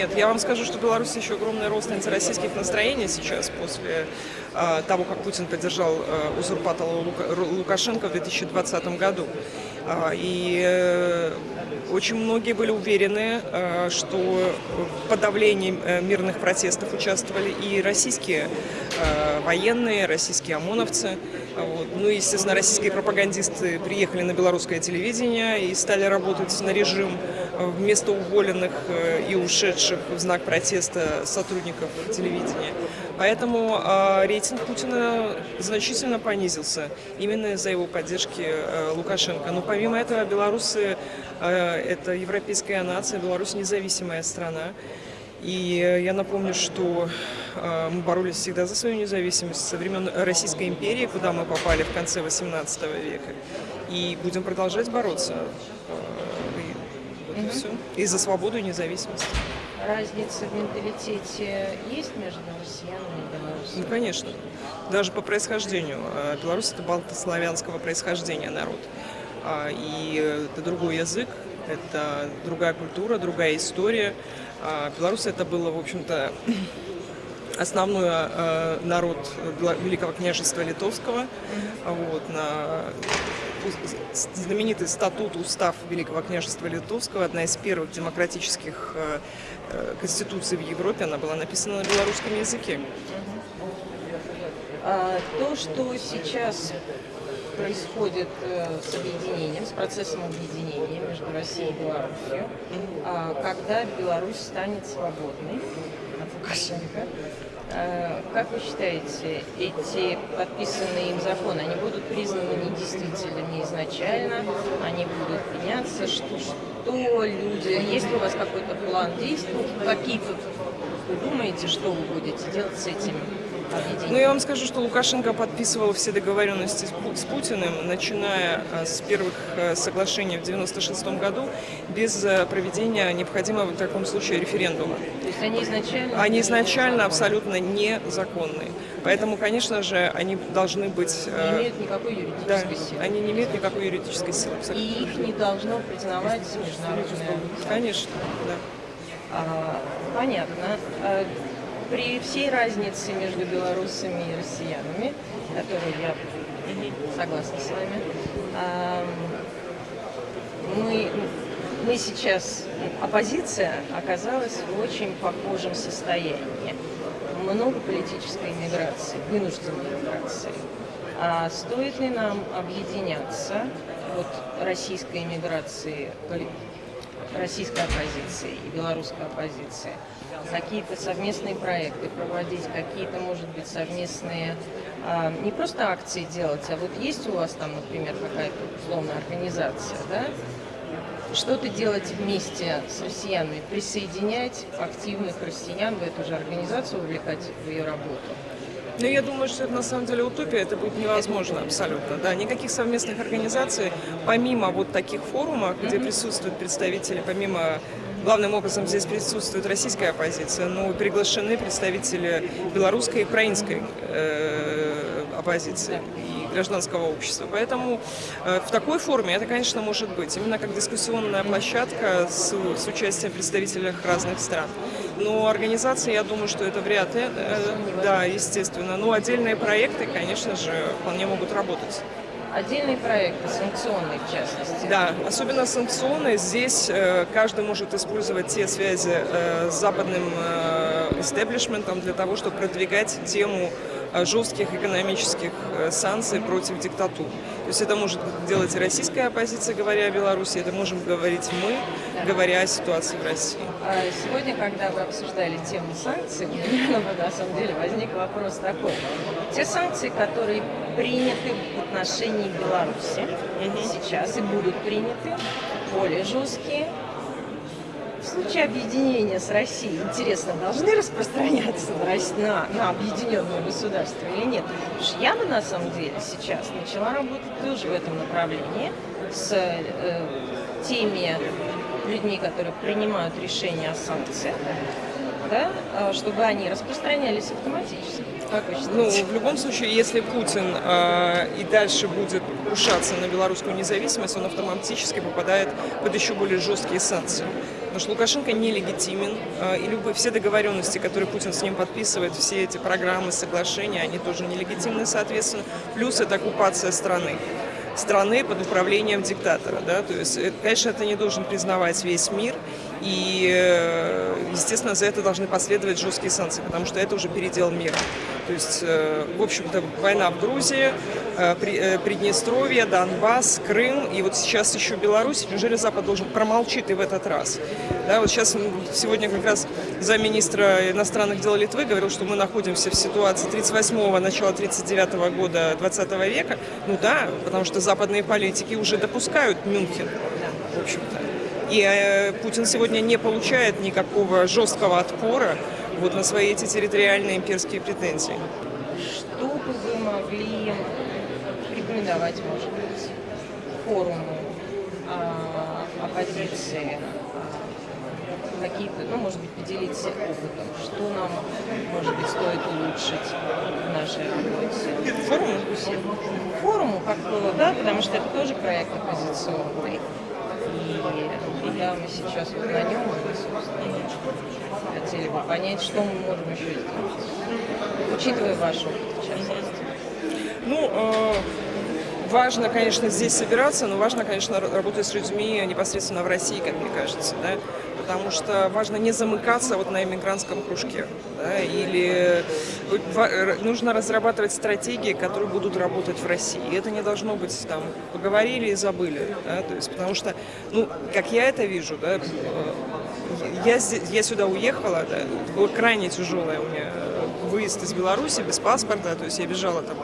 нет. Я вам скажу, что в Беларуси еще огромный рост антироссийских настроений сейчас после а, того, как Путин поддержал а, узурпатора Лука, Лукашенко в 2020 году. А, и э, очень многие были уверены, э, что в подавлении э, мирных протестов участвовали и российские военные, российские ОМОНовцы. Ну и, естественно, российские пропагандисты приехали на белорусское телевидение и стали работать на режим вместо уволенных и ушедших в знак протеста сотрудников телевидения. Поэтому э, рейтинг Путина значительно понизился именно из-за его поддержки э, Лукашенко. Но помимо этого белорусы э, это европейская нация, Беларусь независимая страна. И я напомню, что э, мы боролись всегда за свою независимость со времен Российской империи, куда мы попали в конце 18 века. И будем продолжать бороться. Угу. и, все. и за свободу и независимость разница в менталитете есть между россиянами и белорусами? Ну, конечно. Даже по происхождению. А, Беларусь – это балтославянского происхождения народ. А, и это другой язык, это другая культура, другая история. А, Беларусь – это было, в общем-то, основной народ Великого княжества Литовского. Вот, на знаменитый статут, устав Великого княжества Литовского, одна из первых демократических э, э, конституций в Европе, она была написана на белорусском языке. А, то, что сейчас происходит э, с объединением, с процессом объединения между Россией и Беларусью, а, когда Беларусь станет свободной от Лукашенко, как вы считаете, эти подписанные им законы, они будут признаны недействительными изначально, они будут меняться? Что, что люди, есть ли у вас какой-то план действий, какие вы думаете, что вы будете делать с этим ну, я вам скажу, что Лукашенко подписывал все договоренности с Путиным, начиная э, с первых э, соглашений в 1996 году, без э, проведения необходимого в таком случае референдума. То есть они изначально? Они изначально абсолютно незаконные. Поэтому, конечно же, они должны быть... Не имеют никакой юридической да, силы. они не имеют никакой юридической силы. Абсолютно. И их не должно признавать международное... Конечно, да. А, понятно. При всей разнице между белорусами и россиянами, которую я согласна с вами, мы, мы сейчас, оппозиция оказалась в очень похожем состоянии. Много политической миграции, вынужденной миграции. А стоит ли нам объединяться вот российской миграции, российской оппозиции и белорусской оппозиции, какие-то совместные проекты проводить, какие-то, может быть, совместные, а, не просто акции делать, а вот есть у вас там, например, какая-то условная организация, да, что-то делать вместе с россиянами, присоединять активных россиян в эту же организацию, увлекать в ее работу. Ну, я думаю, что это на самом деле утопия, это будет невозможно абсолютно. Да, никаких совместных организаций, помимо вот таких форумов, где присутствуют представители, помимо Главным образом здесь присутствует российская оппозиция, но приглашены представители белорусской и украинской э, оппозиции и гражданского общества. Поэтому э, в такой форме это, конечно, может быть, именно как дискуссионная площадка с, с участием представителей разных стран. Но организация, я думаю, что это вряд ли, э, да, естественно. Но отдельные проекты, конечно же, вполне могут работать. Отдельные проекты, санкционные в частности. Да, особенно санкционные. Здесь э, каждый может использовать те связи э, с западным э, истеблишментом для того, чтобы продвигать тему э, жестких экономических э, санкций против диктатур. То есть это может делать и российская оппозиция, говоря о Беларуси, это можем говорить мы, говоря о ситуации в России. А сегодня, когда вы обсуждали тему санкций, у меня на самом деле возник вопрос такой. Те санкции, которые приняты в отношении Беларуси угу. сейчас и будут приняты, более жесткие. Случае объединения с Россией, интересно, должны распространяться на, на, на объединенное государство или нет? Потому что я бы на самом деле сейчас начала работать тоже в этом направлении с э, теми людьми, которые принимают решения о санкциях, да, э, чтобы они распространялись автоматически. Ну, в любом случае, если Путин э, и дальше будет покушаться на белорусскую независимость, он автоматически попадает под еще более жесткие санкции. Потому что Лукашенко нелегитимен, э, и любые, все договоренности, которые Путин с ним подписывает, все эти программы, соглашения, они тоже нелегитимны, соответственно. Плюс это оккупация страны страны под управлением диктатора. Да? То есть, это, конечно, это не должен признавать весь мир, и, э, естественно, за это должны последовать жесткие санкции, потому что это уже передел мира. То есть, э, в общем-то, война в Грузии, э, Приднестровье, Донбасс, Крым, и вот сейчас еще Беларусь. Неужели Запад должен промолчить и в этот раз? Да, вот сейчас, сегодня как раз замминистра иностранных дел Литвы говорил, что мы находимся в ситуации 38-го, начала 39-го года 20 века. Ну да, потому что западные политики уже допускают Мюнхен, в общем-то. И э, Путин сегодня не получает никакого жесткого отпора вот на свои эти территориальные имперские претензии. Что бы вы могли рекомендовать, может быть, форуму а, оппозиции, а, какие-то, ну, может быть, поделиться опытом, что нам, может быть, стоит улучшить в нашей работе? Форуму? Форуму, как было, да, потому что это тоже проект оппозиционный. И когда мы сейчас вот на нем, собственно, хотели бы понять, что мы можем еще сделать, учитывая ваш опыт, в. Ну, э, важно, конечно, здесь собираться, но важно, конечно, работать с людьми непосредственно в России, как мне кажется, да, потому что важно не замыкаться вот на иммигрантском кружке, да, или нужно разрабатывать стратегии, которые будут работать в России. И это не должно быть там поговорили и забыли, да, то есть, потому что, ну, как я это вижу, да, э, я, я сюда уехала, да, это было крайне тяжелое у меня выезд из Беларуси без паспорта, то есть я бежала там.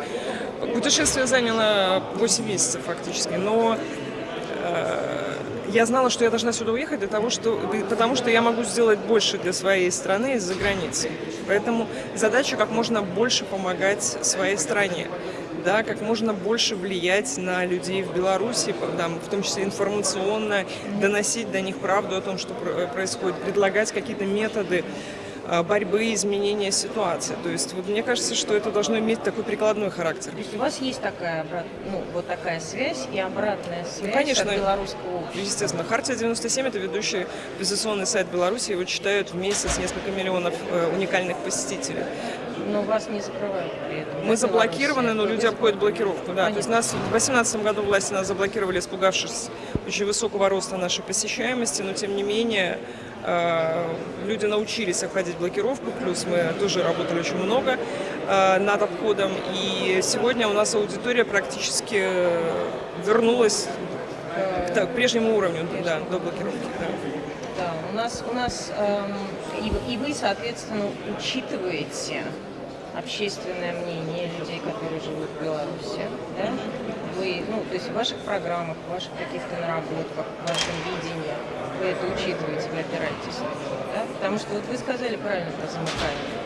Путешествие заняло 8 месяцев фактически, но э, я знала, что я должна сюда уехать для того, что, потому что я могу сделать больше для своей страны из-за границы. Поэтому задача как можно больше помогать своей стране да, как можно больше влиять на людей в Беларуси, там, в том числе информационно, доносить до них правду о том, что происходит, предлагать какие-то методы Э, борьбы, изменения ситуации. То есть вот мне кажется, что это должно иметь такой прикладной характер. То есть у вас есть такая, обрат... ну, вот такая связь и обратная ну, связь ну, конечно, от белорусского общества? Естественно. Хартия 97 – это ведущий оппозиционный сайт Беларуси. Его читают в месяц несколько миллионов э, уникальных посетителей. Но вас не закрывают при этом. Мы заблокированы, но люди обходят блокировку. Да. То есть нас в 2018 году власти нас заблокировали, испугавшись очень высокого роста нашей посещаемости, но тем не менее люди научились обходить блокировку, плюс мы тоже работали очень много э, над обходом. И сегодня у нас аудитория практически вернулась к прежнему уровню, да, до блокировки. Да. Да, у нас, у нас эм, и, и вы, соответственно, учитываете общественное мнение людей, которые живут в Беларуси, да? Вы, ну, то есть в ваших программах, в ваших каких-то наработках, в вашем видении вы это учитываете, вы опираетесь на него, да? Потому что вот вы сказали правильно про замыкание.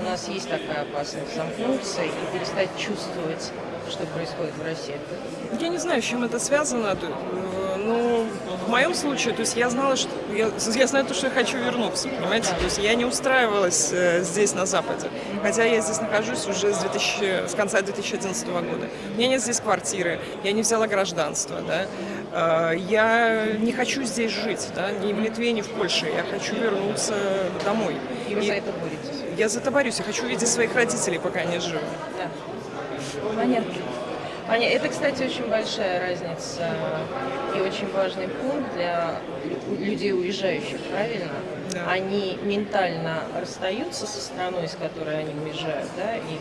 У нас есть такая опасность замкнуться и перестать чувствовать, что происходит в России. Я не знаю, с чем это связано. Ну, в моем случае, то есть я знала, что я, я знаю то, что я хочу вернуться, понимаете? То есть я не устраивалась э, здесь, на Западе. Хотя я здесь нахожусь уже с, 2000, с конца 2011 года. У меня нет здесь квартиры, я не взяла гражданство, да. Э, я не хочу здесь жить, да, ни в Литве, ни в Польше. Я хочу вернуться домой. И вы И за это боретесь? Я за это борюсь. Я хочу видеть своих родителей, пока они живы. Да. Понятно. Аня, это, кстати, очень большая разница и очень важный пункт для людей, уезжающих, правильно? Да. Они ментально расстаются со страной, с которой они уезжают, да, и,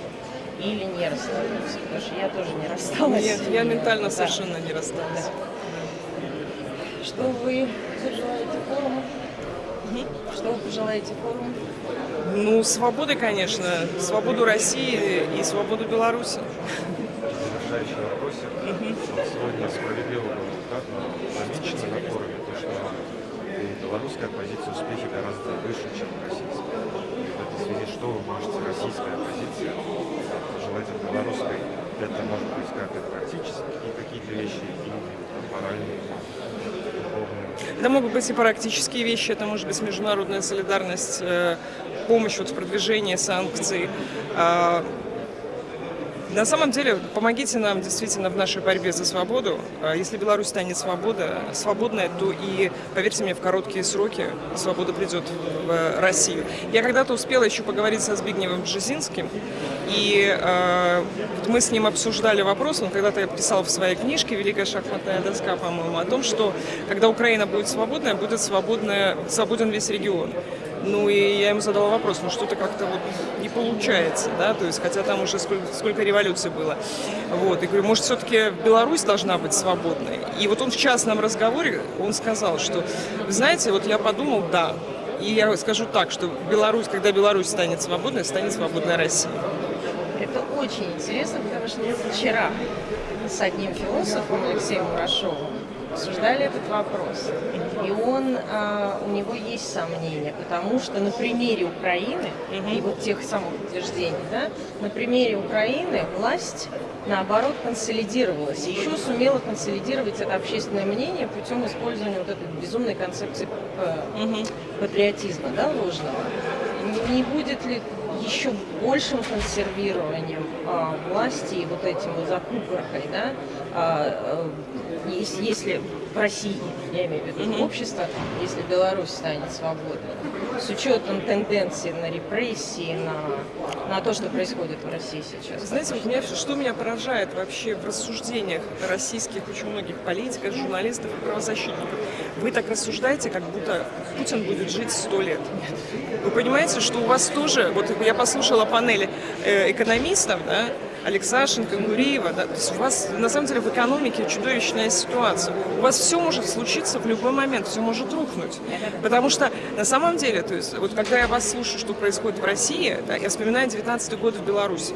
или не расстаются, потому что я тоже не рассталась. Нет, я ментально да. совершенно не рассталась. Да. Что вы пожелаете форуму? Угу. Что вы пожелаете форуму? Ну, свободы, конечно, свободу России и свободу Беларуси вопросик. Сегодня справедливо было замечено на форуме, то, что белорусская оппозиция успехи гораздо выше, чем российская. И в этой связи что вы можете российская оппозиция пожелать от белорусской? Это может быть как и практически какие-то вещи, и моральные. Это могут быть и практические вещи, это может быть международная солидарность, э, помощь вот в продвижении санкций. На самом деле, помогите нам действительно в нашей борьбе за свободу. А если Беларусь станет свобода, свободной, то и, поверьте мне, в короткие сроки свобода придет в Россию. Я когда-то успела еще поговорить со Збигневым Бжезинским, и э, мы с ним обсуждали вопрос, он когда-то писал в своей книжке «Великая шахматная доска», по-моему, о том, что когда Украина будет свободная, будет свободная, свободен весь регион. Ну и я ему задала вопрос, ну что-то как-то вот не получается, да, то есть, хотя там уже сколько, сколько революций было. Вот, и говорю, может, все-таки Беларусь должна быть свободной? И вот он в частном разговоре, он сказал, что, знаете, вот я подумал, да, и я скажу так, что Беларусь, когда Беларусь станет свободной, станет свободной Россия. Это очень интересно, потому что вчера с одним философом Алексеем Мурашовым обсуждали этот вопрос. И он, а, у него есть сомнения, потому что на примере Украины и вот тех самых утверждений, да, на примере Украины власть наоборот консолидировалась. еще сумела консолидировать это общественное мнение путем использования вот этой безумной концепции патриотизма, да, ложного. Не будет ли еще большим консервированием а, власти и вот этим вот закупоркой, да, а, а, если, если в России, я имею в виду mm -hmm. общество, если Беларусь станет свободной, с учетом тенденции на репрессии, на, на то, что происходит в России сейчас. Знаете, вот меня, что меня поражает вообще в рассуждениях российских очень многих политиков, журналистов и правозащитников, вы так рассуждаете, как будто Путин будет жить сто лет. Вы понимаете, что у вас тоже, вот я послушала панели э, экономистов, да, Алексашенко, Гуриева, да, то есть у вас на самом деле в экономике чудовищная ситуация. У вас все может случиться в любой момент, все может рухнуть. Потому что на самом деле, то есть вот когда я вас слушаю, что происходит в России, да, я вспоминаю 19 год в Беларуси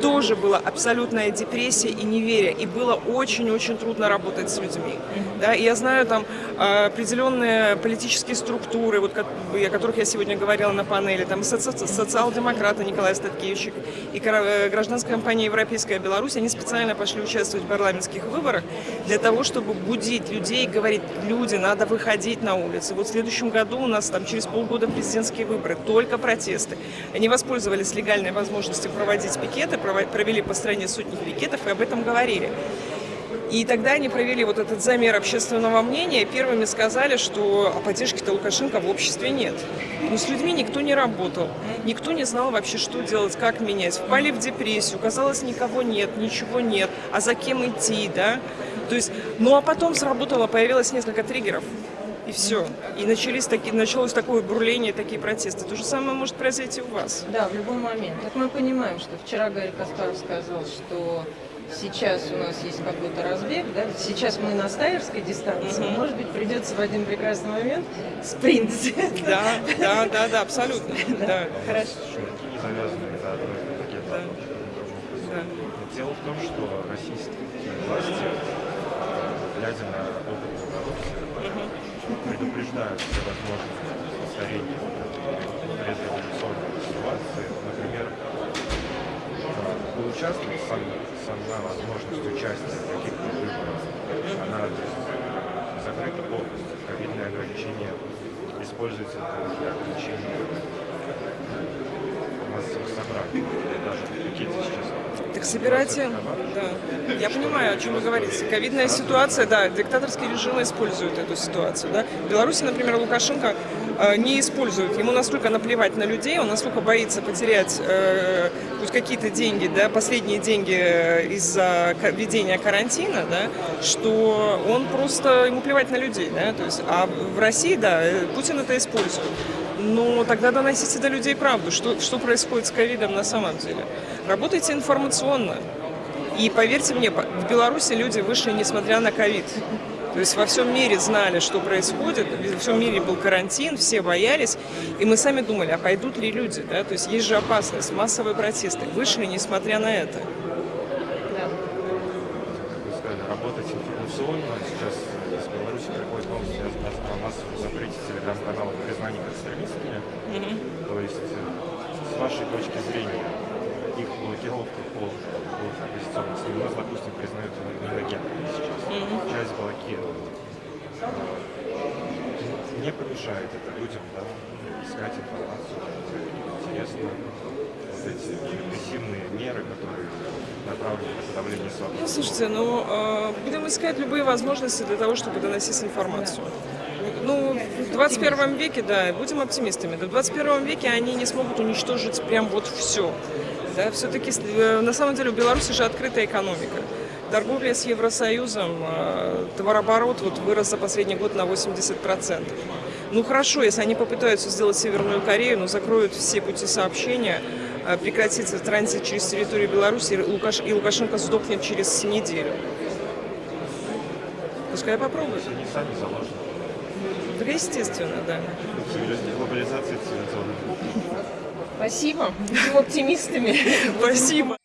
тоже была абсолютная депрессия и неверие, и было очень-очень трудно работать с людьми. Да, и я знаю там а, определенные политические структуры, вот, о которых я сегодня говорила на панели, там соци социал-демократы Николай Статкевич и э, гражданская компания «Европейская Беларусь», они специально пошли участвовать в парламентских выборах для того, чтобы будить людей говорить, люди, надо выходить на улицы. Вот в следующем году у нас там через полгода президентские выборы, только протесты. Они воспользовались легальной возможностью проводить пикеты, провели по стране сотни пикетов и об этом говорили. И тогда они провели вот этот замер общественного мнения первыми сказали, что а поддержки-то Лукашенко в обществе нет. Но с людьми никто не работал, никто не знал вообще, что делать, как менять. Впали в депрессию, казалось, никого нет, ничего нет, а за кем идти, да? То есть, ну а потом сработало, появилось несколько триггеров. И все. И начались такие, началось такое бурление, такие протесты. То же самое может произойти у вас. Да, в любой момент. Так мы понимаем, что вчера Гарри Каспаров сказал, что сейчас у нас есть какой-то разбег, да, сейчас мы на стайерской дистанции, mm -hmm. может быть, придется в один прекрасный момент спринт. Да, да, да, да, абсолютно. Да. Хорошо. Дело в том, что российские власти, глядя на опыт предупреждают все возможности повторения предреволюционной ситуации. Например, поучаствовать сам, сама возможность участия в каких-то выборах, она закрыта полностью. Ковидные ограничения используются для ограничения массовых собраний. Даже пикеты сейчас так собирайте, да. Я понимаю, о чем вы говорите. Ковидная ситуация, да, диктаторские режимы используют эту ситуацию, да. В Беларуси, например, Лукашенко э, не использует. Ему настолько наплевать на людей, он настолько боится потерять э, какие-то деньги, да, последние деньги э, из-за введения карантина, да, что он просто, ему плевать на людей, да, то есть, а в России, да, э, Путин это использует. Но тогда доносите до людей правду, что, что происходит с ковидом на самом деле. Работайте информационно. И поверьте мне, в Беларуси люди вышли, несмотря на ковид. То есть во всем мире знали, что происходит, во всем мире был карантин, все боялись, и мы сами думали, а пойдут ли люди, да? То есть есть же опасность, массовые протесты. Вышли, несмотря на это. Да. Работать информационно сейчас из Беларуси приходит новости о массовом запрете телеграм-каналов. Mm -hmm. То есть с вашей точки зрения их блокировка по оппозиционным СМИ, у нас, допустим, признают иногентами сейчас. Mm -hmm. Часть блокирована. не помешает это людям да, искать информацию. Интересно, вот эти репрессивные меры, которые направлены на подавление свободы. Ну, слушайте, ну, э, будем искать любые возможности для того, чтобы доносить информацию. Ну, в 21 веке, да, будем оптимистами, да, в 21 веке они не смогут уничтожить прям вот все. Да, все-таки, на самом деле, у Беларуси же открытая экономика. Торговля с Евросоюзом, э, товарооборот вот вырос за последний год на 80%. Ну хорошо, если они попытаются сделать Северную Корею, но закроют все пути сообщения, э, прекратится транзит через территорию Беларуси, и Лукаш- и Лукашенко сдохнет через неделю. Пускай попробуют. Они сами заложены. Так естественно, да. Глобализация цивилизационная. Спасибо. Будем оптимистами. Спасибо.